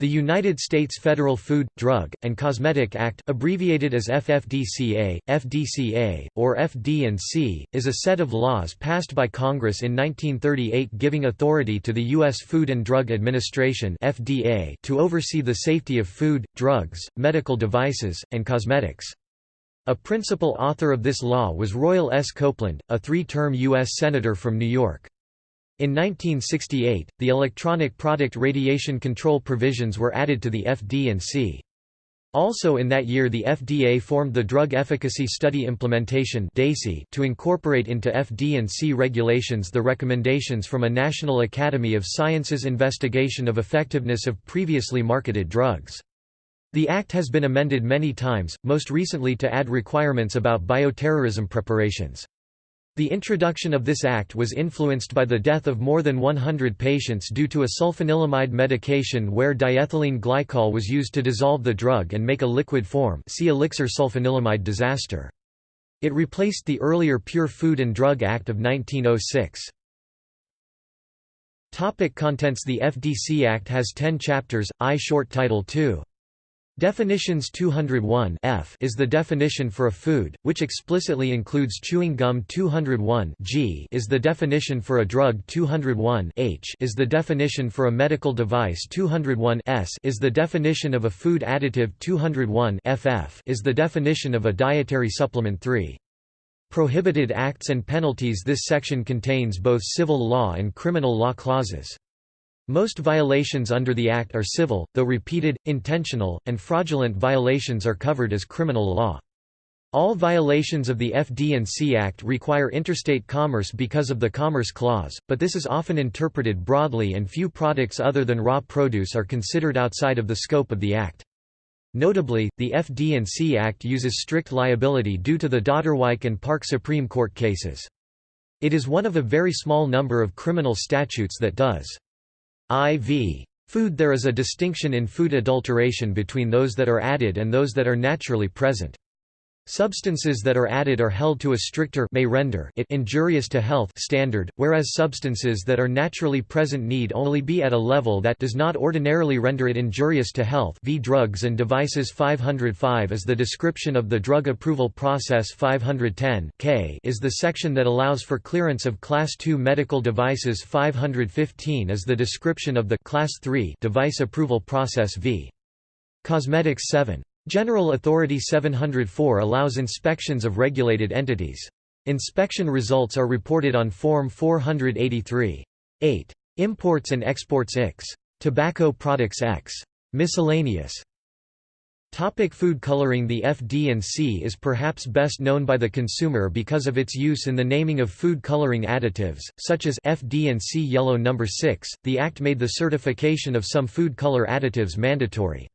The United States Federal Food, Drug, and Cosmetic Act, abbreviated as FFDCA, FDCA, or FD&C, is a set of laws passed by Congress in 1938 giving authority to the U.S. Food and Drug Administration FDA to oversee the safety of food, drugs, medical devices, and cosmetics. A principal author of this law was Royal S. Copeland, a three-term U.S. Senator from New York. In 1968, the electronic product radiation control provisions were added to the FD&C. Also in that year the FDA formed the Drug Efficacy Study Implementation to incorporate into FD&C regulations the recommendations from a National Academy of Sciences investigation of effectiveness of previously marketed drugs. The Act has been amended many times, most recently to add requirements about bioterrorism preparations. The introduction of this act was influenced by the death of more than 100 patients due to a sulfanilamide medication where diethylene glycol was used to dissolve the drug and make a liquid form see elixir sulfanilamide disaster. It replaced the earlier Pure Food and Drug Act of 1906. Topic contents The FDC Act has 10 chapters, I short title 2. Definitions 201 F is the definition for a food, which explicitly includes chewing gum 201 G is the definition for a drug 201 H is the definition for a medical device 201 S is the definition of a food additive 201 FF is the definition of a dietary supplement 3. Prohibited acts and penalties This section contains both civil law and criminal law clauses. Most violations under the Act are civil, though repeated, intentional, and fraudulent violations are covered as criminal law. All violations of the FD&C Act require interstate commerce because of the Commerce Clause, but this is often interpreted broadly and few products other than raw produce are considered outside of the scope of the Act. Notably, the FD&C Act uses strict liability due to the Dotterweich and Park Supreme Court cases. It is one of a very small number of criminal statutes that does. IV food There is a distinction in food adulteration between those that are added and those that are naturally present. Substances that are added are held to a stricter may render it injurious to health standard, whereas substances that are naturally present need only be at a level that does not ordinarily render it injurious to health v Drugs and Devices 505 is the description of the drug approval process 510 K is the section that allows for clearance of Class II medical devices 515 is the description of the Class III device approval process v. Cosmetics 7. General Authority 704 allows inspections of regulated entities. Inspection results are reported on Form 483. 8. Imports and Exports X. Tobacco Products X. Miscellaneous. Topic food coloring The FD&C is perhaps best known by the consumer because of its use in the naming of food coloring additives, such as FD&C Yellow No. 6. The Act made the certification of some food color additives mandatory.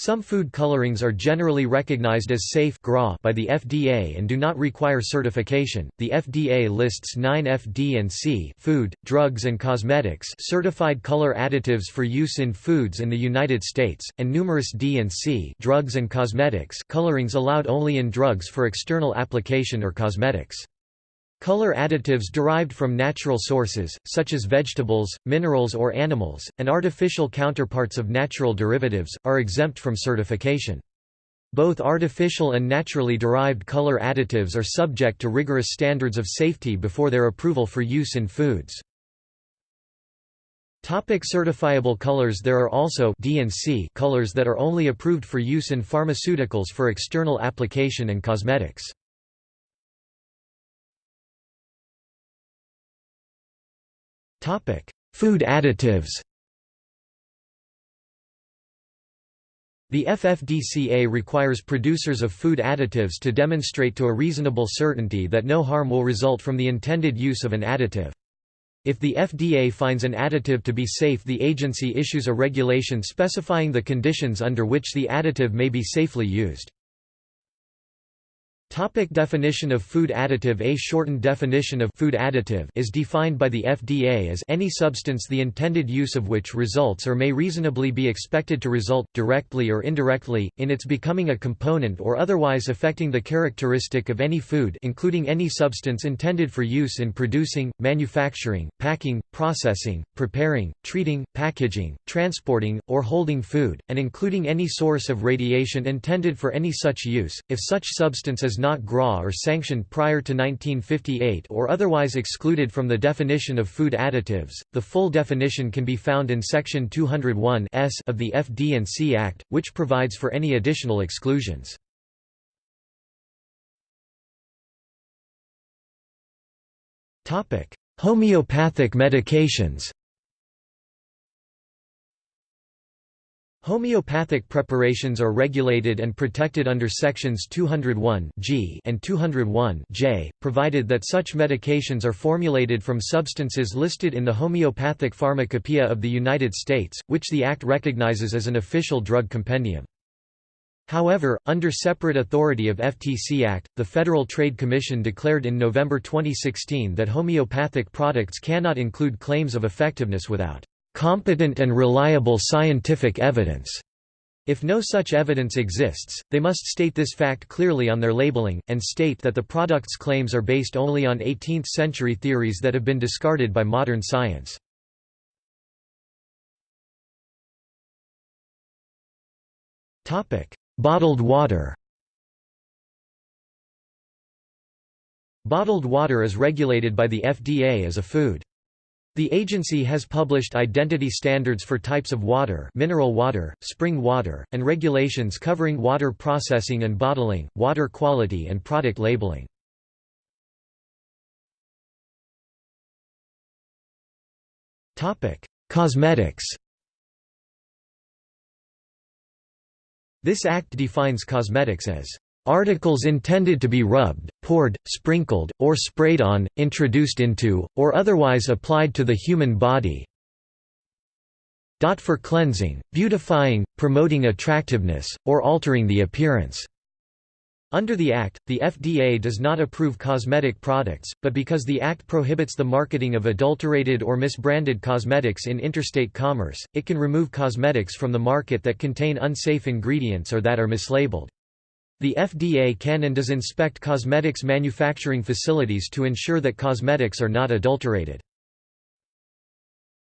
Some food colorings are generally recognized as safe by the FDA and do not require certification. The FDA lists 9 FD&C food, drugs and cosmetics certified color additives for use in foods in the United States, and numerous D&C drugs and cosmetics colorings allowed only in drugs for external application or cosmetics. Color additives derived from natural sources, such as vegetables, minerals or animals, and artificial counterparts of natural derivatives, are exempt from certification. Both artificial and naturally derived color additives are subject to rigorous standards of safety before their approval for use in foods. Topic certifiable colors There are also D&C colors that are only approved for use in pharmaceuticals for external application and cosmetics. Food additives The FFDCA requires producers of food additives to demonstrate to a reasonable certainty that no harm will result from the intended use of an additive. If the FDA finds an additive to be safe the agency issues a regulation specifying the conditions under which the additive may be safely used. Topic definition of food additive. A shortened definition of food additive is defined by the FDA as any substance the intended use of which results or may reasonably be expected to result, directly or indirectly, in its becoming a component or otherwise affecting the characteristic of any food including any substance intended for use in producing, manufacturing, packing, processing, preparing, treating, packaging, transporting, or holding food, and including any source of radiation intended for any such use, if such substance is not GRA or sanctioned prior to 1958 or otherwise excluded from the definition of food additives. The full definition can be found in Section 201 S of the FD&C Act, which provides for any additional exclusions. Homeopathic medications Homeopathic preparations are regulated and protected under sections 201 G and 201 J, provided that such medications are formulated from substances listed in the Homeopathic Pharmacopoeia of the United States, which the Act recognizes as an official drug compendium. However, under separate authority of FTC Act, the Federal Trade Commission declared in November 2016 that homeopathic products cannot include claims of effectiveness without competent and reliable scientific evidence. If no such evidence exists, they must state this fact clearly on their labeling, and state that the product's claims are based only on 18th-century theories that have been discarded by modern science. Bottled water Bottled water is regulated by the FDA as a food. The agency has published identity standards for types of water mineral water, spring water, and regulations covering water processing and bottling, water quality and product labeling. Cosmetics This act defines cosmetics as Articles intended to be rubbed, poured, sprinkled, or sprayed on, introduced into, or otherwise applied to the human body for cleansing, beautifying, promoting attractiveness, or altering the appearance. Under the Act, the FDA does not approve cosmetic products, but because the Act prohibits the marketing of adulterated or misbranded cosmetics in interstate commerce, it can remove cosmetics from the market that contain unsafe ingredients or that are mislabeled. The FDA can and does inspect cosmetics manufacturing facilities to ensure that cosmetics are not adulterated.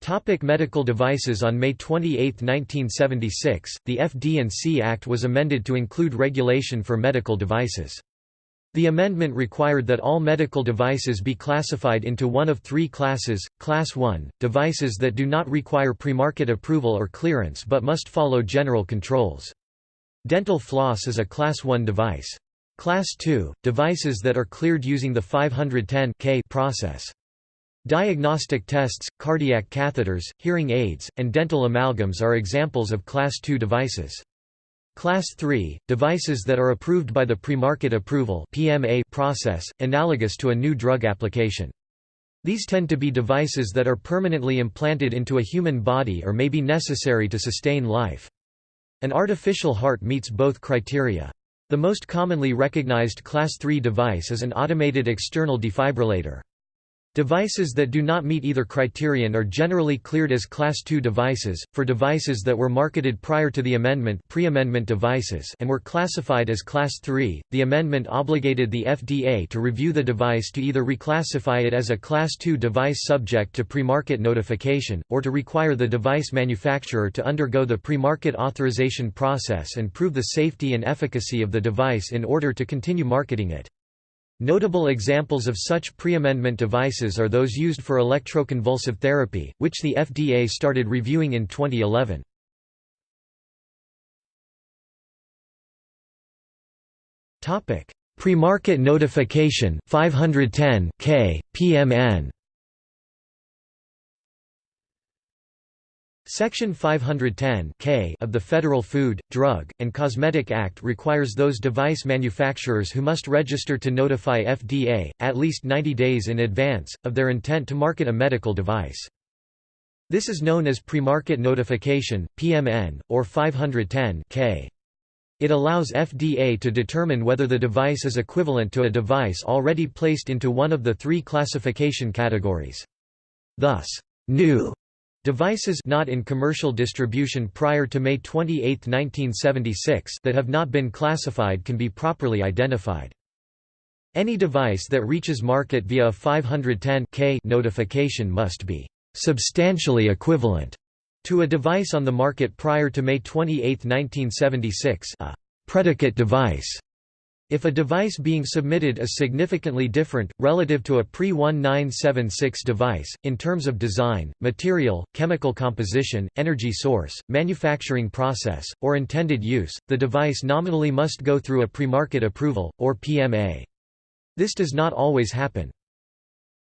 Topic medical devices On May 28, 1976, the FD&C Act was amended to include regulation for medical devices. The amendment required that all medical devices be classified into one of three classes, Class 1, devices that do not require premarket approval or clearance but must follow general controls. Dental floss is a Class 1 device. Class 2, devices that are cleared using the 510 K process. Diagnostic tests, cardiac catheters, hearing aids, and dental amalgams are examples of Class 2 devices. Class 3, devices that are approved by the pre-market approval process, analogous to a new drug application. These tend to be devices that are permanently implanted into a human body or may be necessary to sustain life. An artificial heart meets both criteria. The most commonly recognized Class III device is an automated external defibrillator. Devices that do not meet either criterion are generally cleared as Class II devices. For devices that were marketed prior to the amendment, pre-amendment devices, and were classified as Class III, the amendment obligated the FDA to review the device to either reclassify it as a Class II device subject to pre-market notification, or to require the device manufacturer to undergo the pre-market authorization process and prove the safety and efficacy of the device in order to continue marketing it. Notable examples of such pre-amendment devices are those used for electroconvulsive therapy, which the FDA started reviewing in 2011. Pre-market notification 510 K, PMN Section 510 K of the Federal Food, Drug, and Cosmetic Act requires those device manufacturers who must register to notify FDA, at least 90 days in advance, of their intent to market a medical device. This is known as Premarket Notification, PMN, or 510 K. It allows FDA to determine whether the device is equivalent to a device already placed into one of the three classification categories. Thus, new devices not in commercial distribution prior to May 28, 1976 that have not been classified can be properly identified. Any device that reaches market via a 510k notification must be substantially equivalent to a device on the market prior to May 28, 1976 a predicate device. If a device being submitted is significantly different, relative to a pre-1976 device, in terms of design, material, chemical composition, energy source, manufacturing process, or intended use, the device nominally must go through a premarket approval, or PMA. This does not always happen.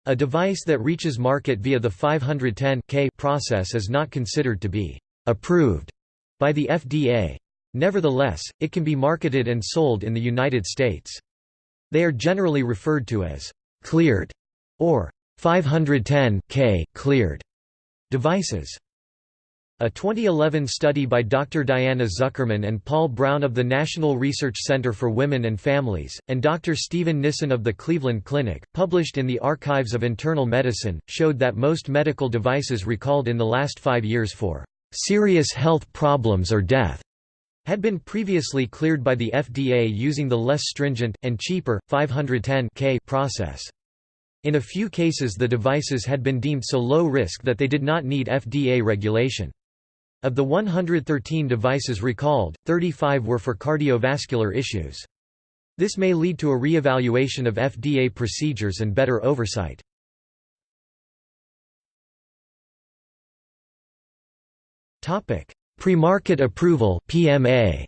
A device that reaches market via the 510 process is not considered to be approved by the FDA. Nevertheless, it can be marketed and sold in the United States. They are generally referred to as cleared or 510 K cleared devices. A 2011 study by Dr. Diana Zuckerman and Paul Brown of the National Research Center for Women and Families, and Dr. Stephen Nissen of the Cleveland Clinic, published in the Archives of Internal Medicine, showed that most medical devices recalled in the last five years for serious health problems or death had been previously cleared by the FDA using the less stringent, and cheaper, 510K process. In a few cases the devices had been deemed so low risk that they did not need FDA regulation. Of the 113 devices recalled, 35 were for cardiovascular issues. This may lead to a re-evaluation of FDA procedures and better oversight. Pre-market approval PMA.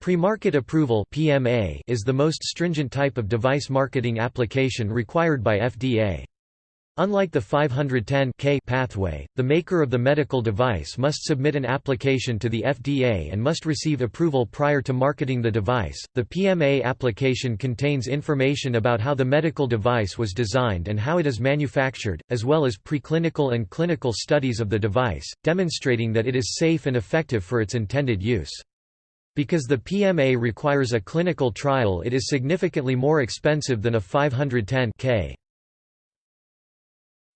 Pre-market approval PMA is the most stringent type of device marketing application required by FDA. Unlike the 510 K pathway, the maker of the medical device must submit an application to the FDA and must receive approval prior to marketing the device. The PMA application contains information about how the medical device was designed and how it is manufactured, as well as preclinical and clinical studies of the device, demonstrating that it is safe and effective for its intended use. Because the PMA requires a clinical trial it is significantly more expensive than a 510 K.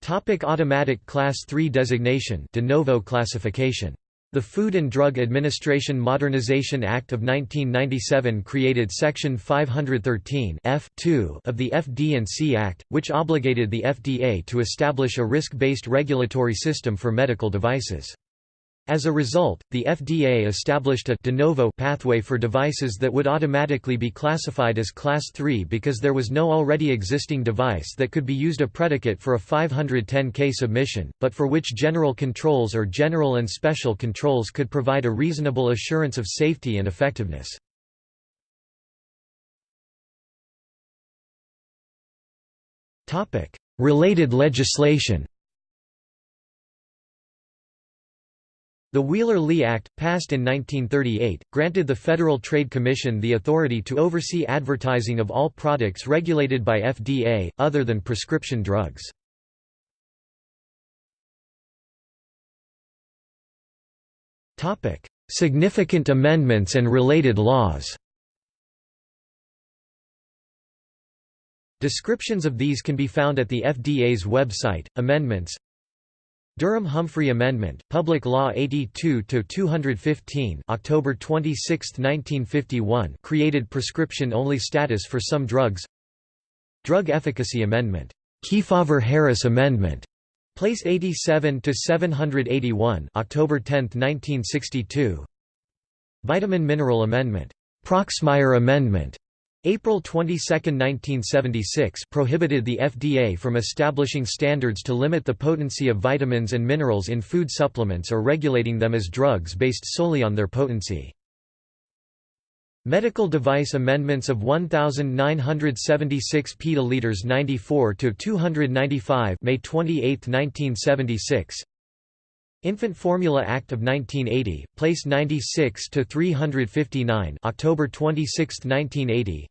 Topic automatic Class 3 designation de novo classification. The Food and Drug Administration Modernization Act of 1997 created Section 513 F of the FD&C Act, which obligated the FDA to establish a risk-based regulatory system for medical devices. As a result, the FDA established a de novo pathway for devices that would automatically be classified as Class 3 because there was no already existing device that could be used a predicate for a 510K submission, but for which general controls or general and special controls could provide a reasonable assurance of safety and effectiveness. Related legislation The Wheeler-Lea Act, passed in 1938, granted the Federal Trade Commission the authority to oversee advertising of all products regulated by FDA, other than prescription drugs. Significant amendments and related laws Descriptions of these can be found at the FDA's website. Amendments Durham-Humphrey Amendment, Public Law 82-215 October 26, 1951 created prescription-only status for some drugs. Drug Efficacy Amendment, Kefauver-Harris Amendment, Place 87-781 October 10, 1962 Vitamin Mineral Amendment, Proxmire Amendment, April 22, 1976 prohibited the FDA from establishing standards to limit the potency of vitamins and minerals in food supplements or regulating them as drugs based solely on their potency. Medical device amendments of 1976 petaliters 94 to 295 May 28, 1976 Infant Formula Act of 1980 place 96 to 359 October 26, 1980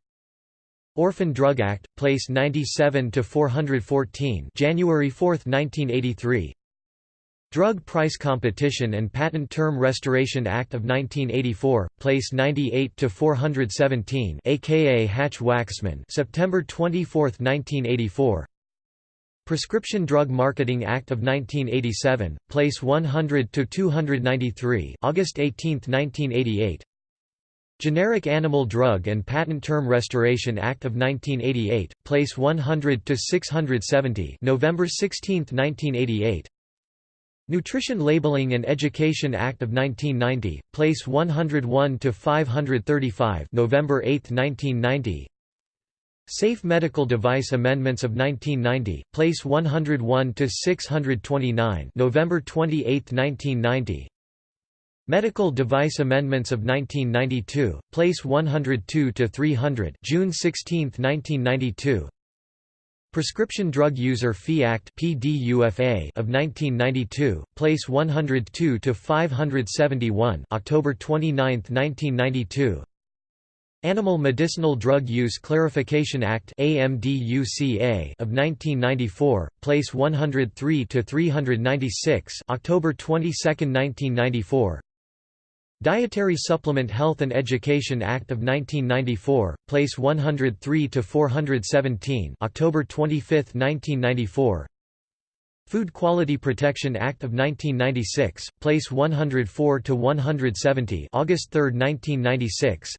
Orphan Drug Act, Place 97 to 414, January 4, 1983. Drug Price Competition and Patent Term Restoration Act of 1984, Place 98 to 417, aka Hatch-Waxman, September 24, 1984. Prescription Drug Marketing Act of 1987, Place 100 to 293, August 18, 1988. Generic Animal Drug and Patent Term Restoration Act of 1988, Place 100 to 670, November 16, 1988. Nutrition Labeling and Education Act of 1990, Place 101 to 535, November 8, 1990. Safe Medical Device Amendments of 1990, Place 101 to 629, November 28, 1990. Medical Device Amendments of 1992, Place 102 to 300, June 16, 1992. Prescription Drug User Fee Act (PDUFA) of 1992, Place 102 to 571, October 29, 1992. Animal Medicinal Drug Use Clarification Act (AMDUCA) of 1994, Place 103 to 396, October 22, 1994. Dietary Supplement Health and Education Act of 1994, Place 103 to 417, October 25, 1994. Food Quality Protection Act of 1996, Place 104 to 170, August 3, 1996.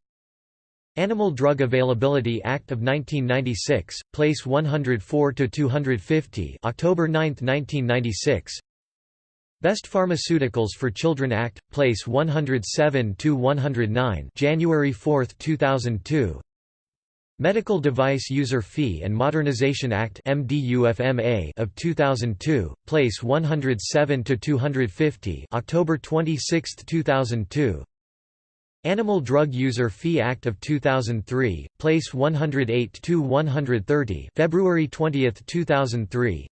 Animal Drug Availability Act of 1996, Place 104 to 250, October 9, 1996. Best Pharmaceuticals for Children Act, Place 107–109 January 4, 2002 Medical Device User Fee and Modernization Act of 2002, Place 107–250 October 26, 2002 Animal Drug User Fee Act of 2003, Place 108–130 February 20, 2003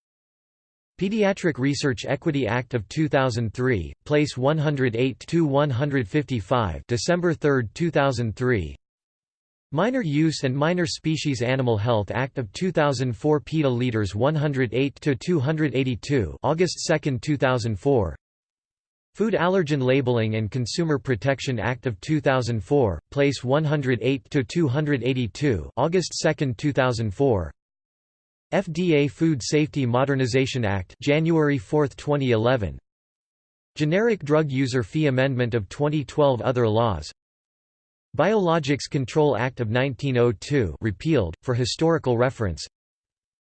Pediatric Research Equity Act of 2003, Place 108–155 December 3, 2003 Minor Use and Minor Species Animal Health Act of 2004 PETA Leaders 108 to 282, August 2, 2004 Food Allergen Labeling and Consumer Protection Act of 2004, Place 108 to 282, August 2, 2004 FDA Food Safety Modernization Act January 4, 2011 Generic Drug User Fee Amendment of 2012 Other laws. Biologics Control Act of 1902 repealed, for historical reference.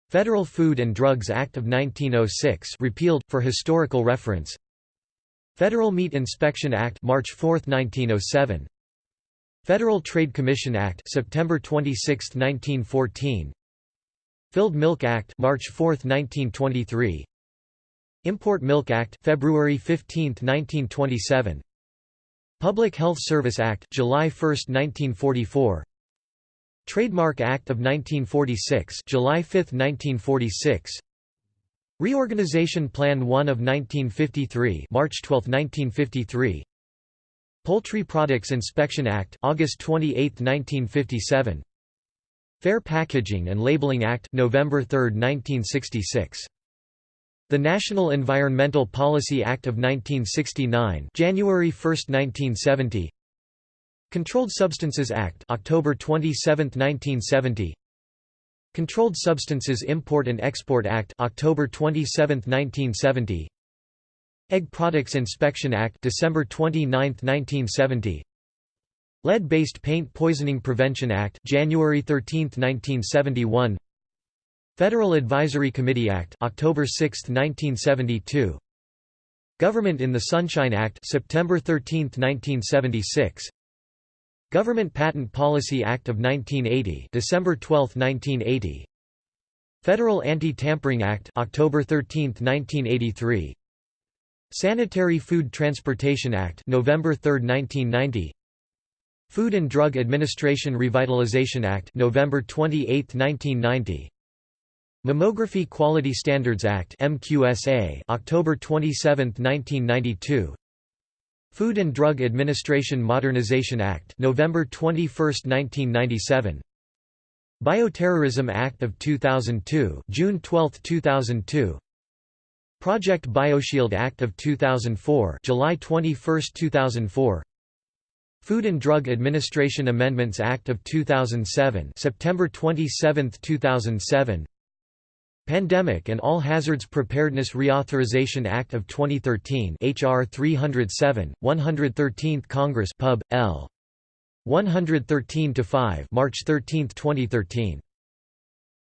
Federal Food and Drugs Act of 1906 repealed, for historical reference. Federal Meat Inspection Act March 4, 1907 Federal Trade Commission Act September 26, 1914 Filled Milk Act March 4, 1923 Import Milk Act February 15, 1927 Public Health Service Act July 1, 1944 Trademark Act of 1946 July 5, 1946 Reorganization Plan 1 of 1953 March 12, 1953 Poultry Products Inspection Act August 28, 1957 Fair Packaging and Labeling Act November 3, 1966. The National Environmental Policy Act of 1969 January 1, 1970 Controlled Substances Act October 27, 1970 Controlled Substances Import and Export Act October 27, 1970 Egg Products Inspection Act December 29, 1970 Lead-Based Paint Poisoning Prevention Act January 13, 1971 Federal Advisory Committee Act October 6, 1972 Government in the Sunshine Act September 13, 1976 Government Patent Policy Act of 1980 December 12, 1980 Federal Anti-Tampering Act October 13, 1983 Sanitary Food Transportation Act November 3, 1990 Food and Drug Administration Revitalization Act November 28, 1990 Mammography Quality Standards Act MQSA October 27, 1992 Food and Drug Administration Modernization Act November 21, 1997 Bioterrorism Act of 2002 June 12, 2002 Project BioShield Act of 2004 July 21, 2004 Food and Drug Administration Amendments Act of 2007 September 27, 2007 Pandemic and All Hazards Preparedness Reauthorization Act of 2013 HR 307 113th Congress Pub L. 113 to 5 March 13, 2013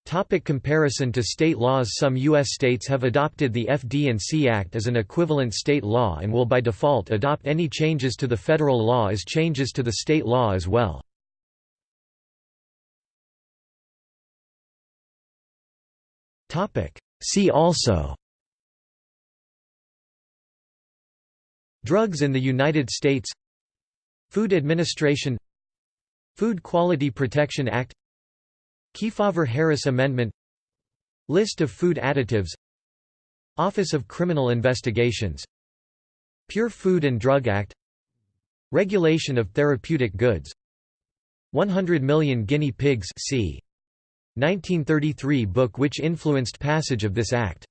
Topic comparison to state laws Some U.S. states have adopted the FD&C Act as an equivalent state law and will by default adopt any changes to the federal law as changes to the state law as well. See also Drugs in the United States Food Administration Food Quality Protection Act Kefauver-Harris Amendment List of food additives Office of Criminal Investigations Pure Food and Drug Act Regulation of therapeutic goods 100 million guinea pigs c. 1933 book which influenced passage of this act